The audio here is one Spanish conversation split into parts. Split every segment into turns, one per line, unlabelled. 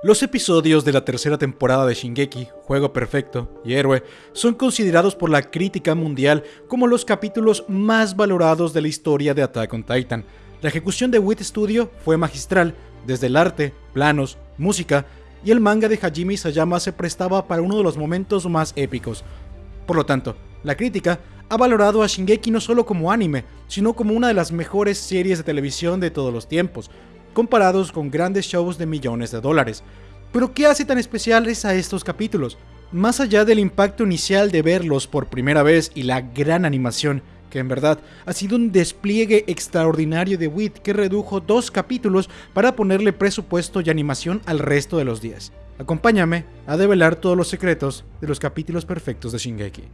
Los episodios de la tercera temporada de Shingeki, Juego Perfecto y Héroe, son considerados por la crítica mundial como los capítulos más valorados de la historia de Attack on Titan. La ejecución de Wit Studio fue magistral, desde el arte, planos, música, y el manga de Hajime Isayama se prestaba para uno de los momentos más épicos. Por lo tanto, la crítica ha valorado a Shingeki no solo como anime, sino como una de las mejores series de televisión de todos los tiempos, comparados con grandes shows de millones de dólares. Pero ¿qué hace tan especiales a estos capítulos? Más allá del impacto inicial de verlos por primera vez y la gran animación, que en verdad ha sido un despliegue extraordinario de WIT que redujo dos capítulos para ponerle presupuesto y animación al resto de los días. Acompáñame a develar todos los secretos de los capítulos perfectos de Shingeki.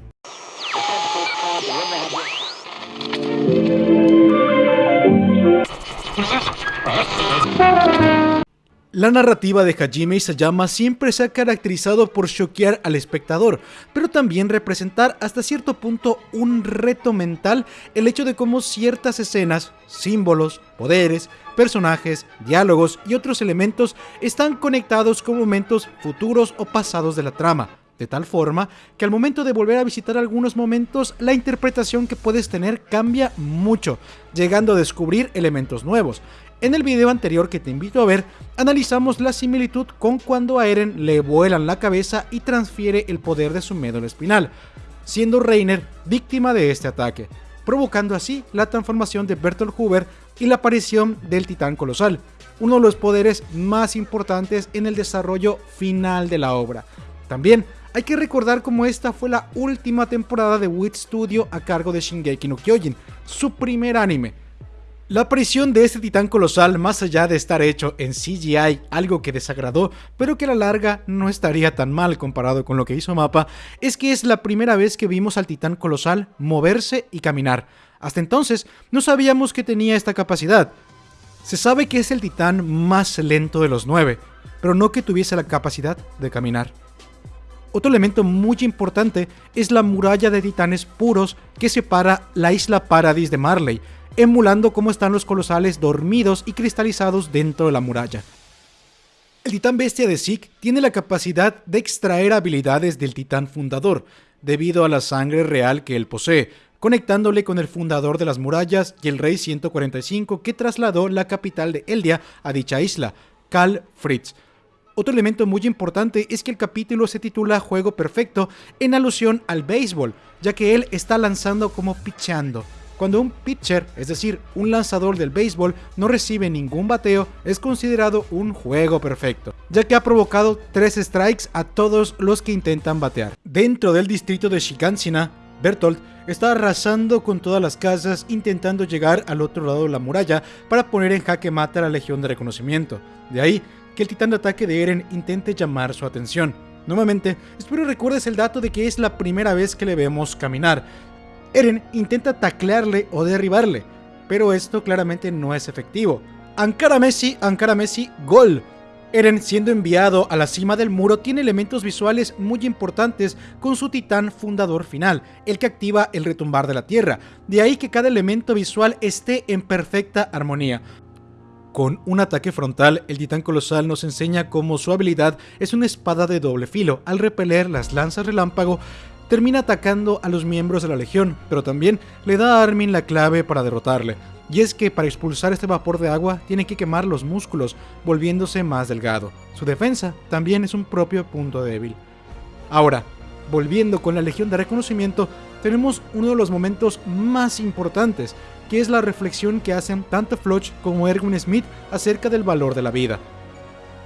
La narrativa de Hajime Isayama siempre se ha caracterizado por choquear al espectador, pero también representar hasta cierto punto un reto mental el hecho de cómo ciertas escenas, símbolos, poderes, personajes, diálogos y otros elementos están conectados con momentos futuros o pasados de la trama, de tal forma que al momento de volver a visitar algunos momentos, la interpretación que puedes tener cambia mucho, llegando a descubrir elementos nuevos, en el video anterior que te invito a ver, analizamos la similitud con cuando a Eren le vuelan la cabeza y transfiere el poder de su médula espinal, siendo Reiner víctima de este ataque, provocando así la transformación de Bertolt Hoover y la aparición del titán colosal, uno de los poderes más importantes en el desarrollo final de la obra. También hay que recordar cómo esta fue la última temporada de Wit Studio a cargo de Shingeki no Kyojin, su primer anime, la aparición de este titán colosal, más allá de estar hecho en CGI, algo que desagradó, pero que a la larga no estaría tan mal comparado con lo que hizo Mapa, es que es la primera vez que vimos al titán colosal moverse y caminar. Hasta entonces no sabíamos que tenía esta capacidad. Se sabe que es el titán más lento de los nueve, pero no que tuviese la capacidad de caminar. Otro elemento muy importante es la muralla de titanes puros que separa la isla Paradis de Marley, emulando cómo están los colosales dormidos y cristalizados dentro de la muralla. El titán bestia de Zeke tiene la capacidad de extraer habilidades del titán fundador, debido a la sangre real que él posee, conectándole con el fundador de las murallas y el rey 145 que trasladó la capital de Eldia a dicha isla, Karl Fritz. Otro elemento muy importante es que el capítulo se titula Juego Perfecto en alusión al béisbol, ya que él está lanzando como pichando. Cuando un pitcher, es decir, un lanzador del béisbol, no recibe ningún bateo, es considerado un juego perfecto, ya que ha provocado tres strikes a todos los que intentan batear. Dentro del distrito de Shigansina, Bertolt está arrasando con todas las casas intentando llegar al otro lado de la muralla para poner en jaque mate a la Legión de Reconocimiento. De ahí que el titán de ataque de Eren intente llamar su atención. Nuevamente, espero recuerdes el dato de que es la primera vez que le vemos caminar, Eren intenta taclearle o derribarle, pero esto claramente no es efectivo. Ankara Messi, Ankara Messi, gol. Eren, siendo enviado a la cima del muro, tiene elementos visuales muy importantes con su titán fundador final, el que activa el retumbar de la tierra. De ahí que cada elemento visual esté en perfecta armonía. Con un ataque frontal, el titán colosal nos enseña cómo su habilidad es una espada de doble filo. Al repeler las lanzas relámpago, termina atacando a los miembros de la Legión, pero también le da a Armin la clave para derrotarle. Y es que para expulsar este vapor de agua tiene que quemar los músculos, volviéndose más delgado. Su defensa también es un propio punto débil. Ahora, volviendo con la Legión de Reconocimiento, tenemos uno de los momentos más importantes, que es la reflexión que hacen tanto Floch como Erwin Smith acerca del valor de la vida.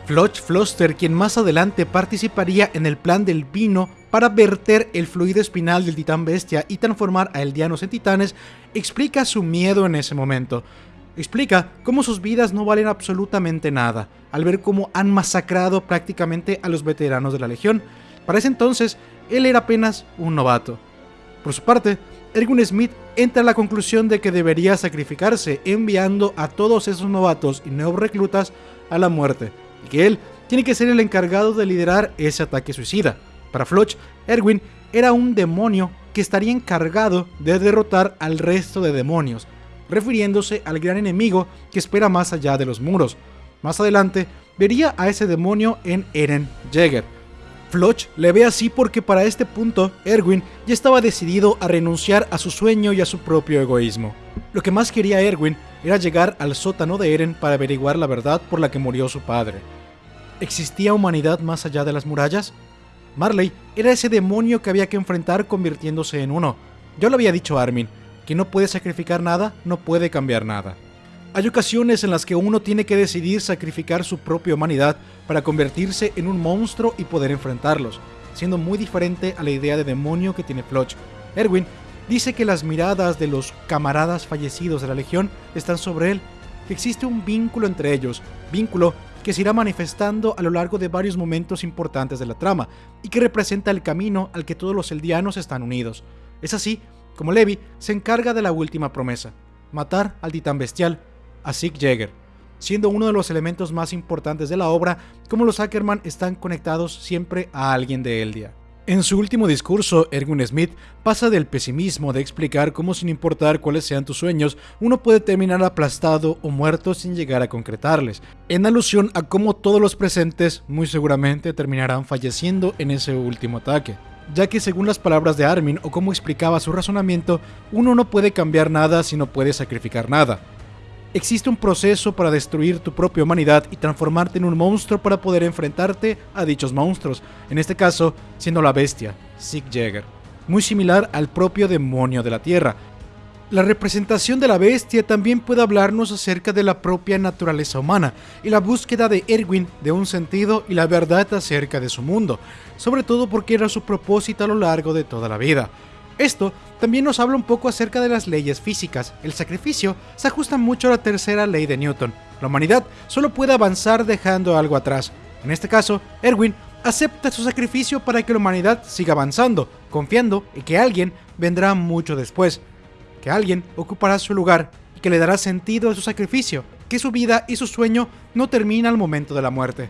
Floch Floster, quien más adelante participaría en el plan del vino para verter el fluido espinal del titán bestia y transformar a eldianos en titanes, explica su miedo en ese momento. Explica cómo sus vidas no valen absolutamente nada, al ver cómo han masacrado prácticamente a los veteranos de la Legión. Para ese entonces, él era apenas un novato. Por su parte, Ergun Smith entra a la conclusión de que debería sacrificarse enviando a todos esos novatos y nuevos reclutas a la muerte, y que él tiene que ser el encargado de liderar ese ataque suicida. Para Floch, Erwin era un demonio que estaría encargado de derrotar al resto de demonios, refiriéndose al gran enemigo que espera más allá de los muros. Más adelante, vería a ese demonio en Eren Jaeger. Floch le ve así porque para este punto Erwin ya estaba decidido a renunciar a su sueño y a su propio egoísmo. Lo que más quería Erwin era llegar al sótano de Eren para averiguar la verdad por la que murió su padre. ¿Existía humanidad más allá de las murallas? Marley era ese demonio que había que enfrentar convirtiéndose en uno. Yo lo había dicho a Armin, que no puede sacrificar nada, no puede cambiar nada. Hay ocasiones en las que uno tiene que decidir sacrificar su propia humanidad para convertirse en un monstruo y poder enfrentarlos, siendo muy diferente a la idea de demonio que tiene Floch. Erwin dice que las miradas de los camaradas fallecidos de la Legión están sobre él, que existe un vínculo entre ellos, vínculo que se irá manifestando a lo largo de varios momentos importantes de la trama, y que representa el camino al que todos los eldianos están unidos. Es así como Levi se encarga de la última promesa, matar al titán bestial, a Zeke Jäger, siendo uno de los elementos más importantes de la obra, como los Ackerman están conectados siempre a alguien de Eldia. En su último discurso, Erwin Smith pasa del pesimismo de explicar cómo sin importar cuáles sean tus sueños, uno puede terminar aplastado o muerto sin llegar a concretarles, en alusión a cómo todos los presentes muy seguramente terminarán falleciendo en ese último ataque ya que según las palabras de Armin o como explicaba su razonamiento, uno no puede cambiar nada si no puede sacrificar nada. Existe un proceso para destruir tu propia humanidad y transformarte en un monstruo para poder enfrentarte a dichos monstruos, en este caso siendo la bestia, Sieg Jäger, muy similar al propio demonio de la Tierra. La representación de la bestia también puede hablarnos acerca de la propia naturaleza humana y la búsqueda de Erwin de un sentido y la verdad acerca de su mundo, sobre todo porque era su propósito a lo largo de toda la vida. Esto también nos habla un poco acerca de las leyes físicas. El sacrificio se ajusta mucho a la tercera ley de Newton. La humanidad solo puede avanzar dejando algo atrás. En este caso, Erwin acepta su sacrificio para que la humanidad siga avanzando, confiando en que alguien vendrá mucho después, que alguien ocupará su lugar y que le dará sentido a su sacrificio, que su vida y su sueño no terminan al momento de la muerte.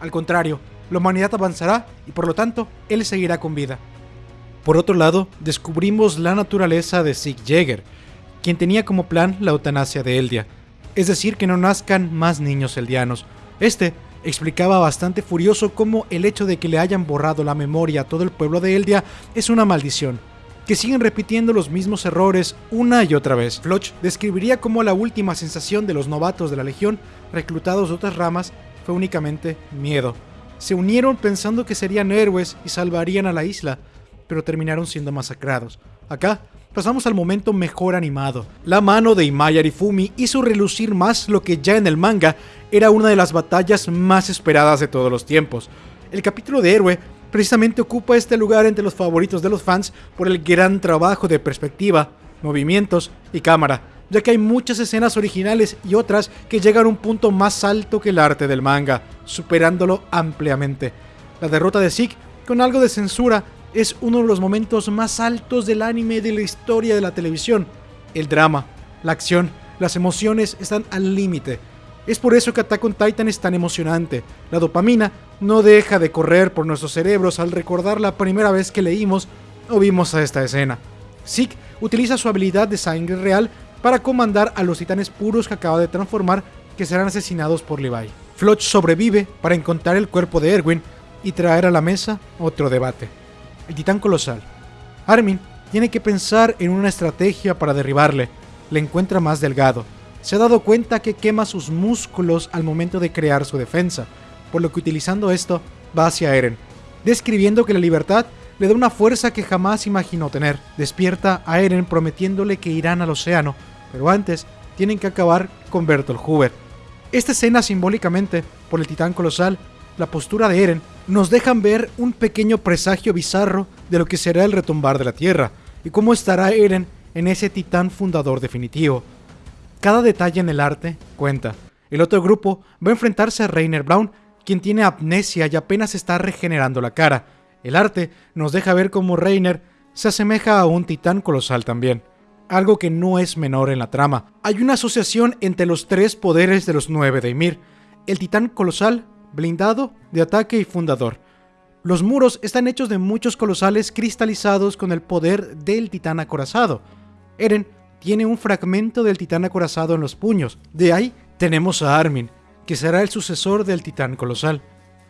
Al contrario, la humanidad avanzará y por lo tanto, él seguirá con vida. Por otro lado, descubrimos la naturaleza de Sig Jäger, quien tenía como plan la eutanasia de Eldia, es decir, que no nazcan más niños eldianos. Este explicaba bastante furioso cómo el hecho de que le hayan borrado la memoria a todo el pueblo de Eldia es una maldición, que siguen repitiendo los mismos errores una y otra vez. Floch describiría cómo la última sensación de los novatos de la Legión, reclutados de otras ramas, fue únicamente miedo. Se unieron pensando que serían héroes y salvarían a la isla, pero terminaron siendo masacrados. Acá pasamos al momento mejor animado. La mano de Imaya Arifumi hizo relucir más lo que ya en el manga era una de las batallas más esperadas de todos los tiempos. El capítulo de Héroe precisamente ocupa este lugar entre los favoritos de los fans por el gran trabajo de perspectiva, movimientos y cámara, ya que hay muchas escenas originales y otras que llegan a un punto más alto que el arte del manga, superándolo ampliamente. La derrota de Zeke, con algo de censura, es uno de los momentos más altos del anime de la historia de la televisión. El drama, la acción, las emociones están al límite. Es por eso que Attack on Titan es tan emocionante. La dopamina no deja de correr por nuestros cerebros al recordar la primera vez que leímos o vimos a esta escena. Zeke utiliza su habilidad de sangre real para comandar a los titanes puros que acaba de transformar que serán asesinados por Levi. Floch sobrevive para encontrar el cuerpo de Erwin y traer a la mesa otro debate el titán colosal. Armin tiene que pensar en una estrategia para derribarle. Le encuentra más delgado. Se ha dado cuenta que quema sus músculos al momento de crear su defensa, por lo que utilizando esto va hacia Eren, describiendo que la libertad le da una fuerza que jamás imaginó tener. Despierta a Eren prometiéndole que irán al océano, pero antes tienen que acabar con Bertolt Huber. Esta escena simbólicamente, por el titán colosal, la postura de Eren nos dejan ver un pequeño presagio bizarro de lo que será el retumbar de la Tierra y cómo estará Eren en ese titán fundador definitivo. Cada detalle en el arte cuenta. El otro grupo va a enfrentarse a Rainer Brown, quien tiene amnesia y apenas está regenerando la cara. El arte nos deja ver cómo Rainer se asemeja a un titán colosal también, algo que no es menor en la trama. Hay una asociación entre los tres poderes de los nueve de Ymir, el titán colosal, blindado, de ataque y fundador. Los muros están hechos de muchos colosales cristalizados con el poder del titán acorazado. Eren tiene un fragmento del titán acorazado en los puños. De ahí tenemos a Armin, que será el sucesor del titán colosal.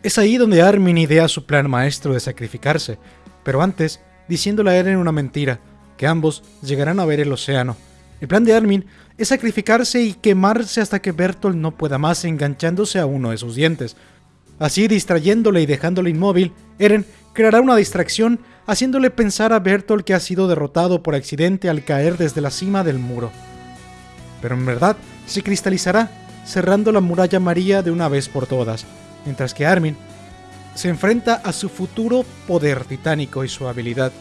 Es ahí donde Armin idea su plan maestro de sacrificarse, pero antes diciéndole a Eren una mentira, que ambos llegarán a ver el océano. El plan de Armin es sacrificarse y quemarse hasta que Bertolt no pueda más enganchándose a uno de sus dientes. Así, distrayéndole y dejándole inmóvil, Eren creará una distracción haciéndole pensar a Bertolt que ha sido derrotado por accidente al caer desde la cima del muro. Pero en verdad se cristalizará, cerrando la muralla María de una vez por todas, mientras que Armin se enfrenta a su futuro poder titánico y su habilidad,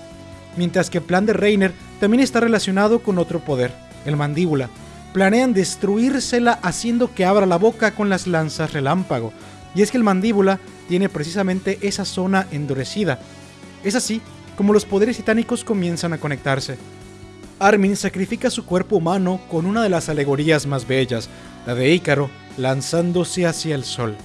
mientras que el plan de Reiner también está relacionado con otro poder, el mandíbula. Planean destruírsela haciendo que abra la boca con las lanzas relámpago, y es que el mandíbula tiene precisamente esa zona endurecida. Es así como los poderes titánicos comienzan a conectarse. Armin sacrifica su cuerpo humano con una de las alegorías más bellas, la de Ícaro, lanzándose hacia el sol.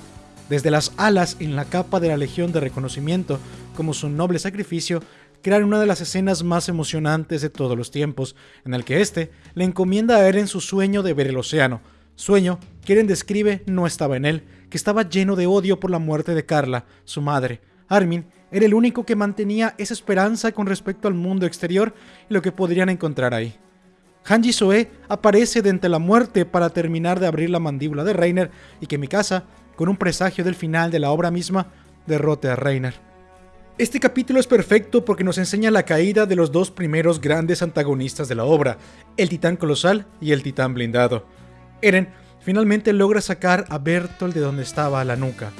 Desde las alas en la capa de la Legión de Reconocimiento, como su noble sacrificio, crean una de las escenas más emocionantes de todos los tiempos, en el que éste le encomienda a Eren su sueño de ver el océano, sueño que Eren describe no estaba en él, que estaba lleno de odio por la muerte de Carla, su madre. Armin era el único que mantenía esa esperanza con respecto al mundo exterior y lo que podrían encontrar ahí. Hanji Soe aparece de entre la muerte para terminar de abrir la mandíbula de Reiner y que Mikasa con un presagio del final de la obra misma, derrote a Reiner. Este capítulo es perfecto porque nos enseña la caída de los dos primeros grandes antagonistas de la obra, el titán colosal y el titán blindado. Eren finalmente logra sacar a Bertolt de donde estaba la nuca,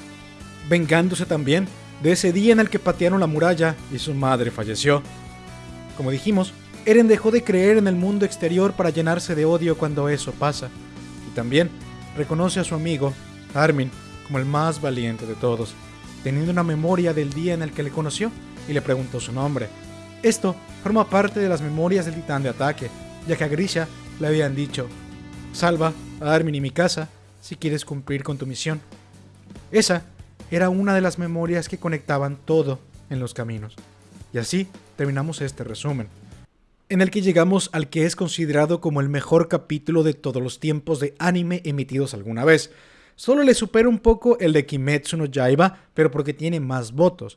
vengándose también de ese día en el que patearon la muralla y su madre falleció. Como dijimos, Eren dejó de creer en el mundo exterior para llenarse de odio cuando eso pasa, y también reconoce a su amigo, Armin, como el más valiente de todos, teniendo una memoria del día en el que le conoció y le preguntó su nombre. Esto forma parte de las memorias del titán de ataque, ya que a Grisha le habían dicho, salva a Armin y mi casa si quieres cumplir con tu misión. Esa era una de las memorias que conectaban todo en los caminos. Y así terminamos este resumen, en el que llegamos al que es considerado como el mejor capítulo de todos los tiempos de anime emitidos alguna vez, Solo le supera un poco el de Kimetsu no Yaiba, pero porque tiene más votos.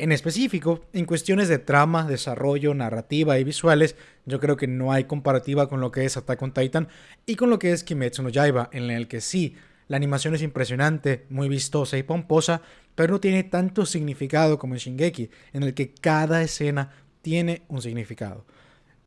En específico, en cuestiones de trama, desarrollo, narrativa y visuales, yo creo que no hay comparativa con lo que es Attack on Titan y con lo que es Kimetsu no Yaiba, en el que sí, la animación es impresionante, muy vistosa y pomposa, pero no tiene tanto significado como en Shingeki, en el que cada escena tiene un significado.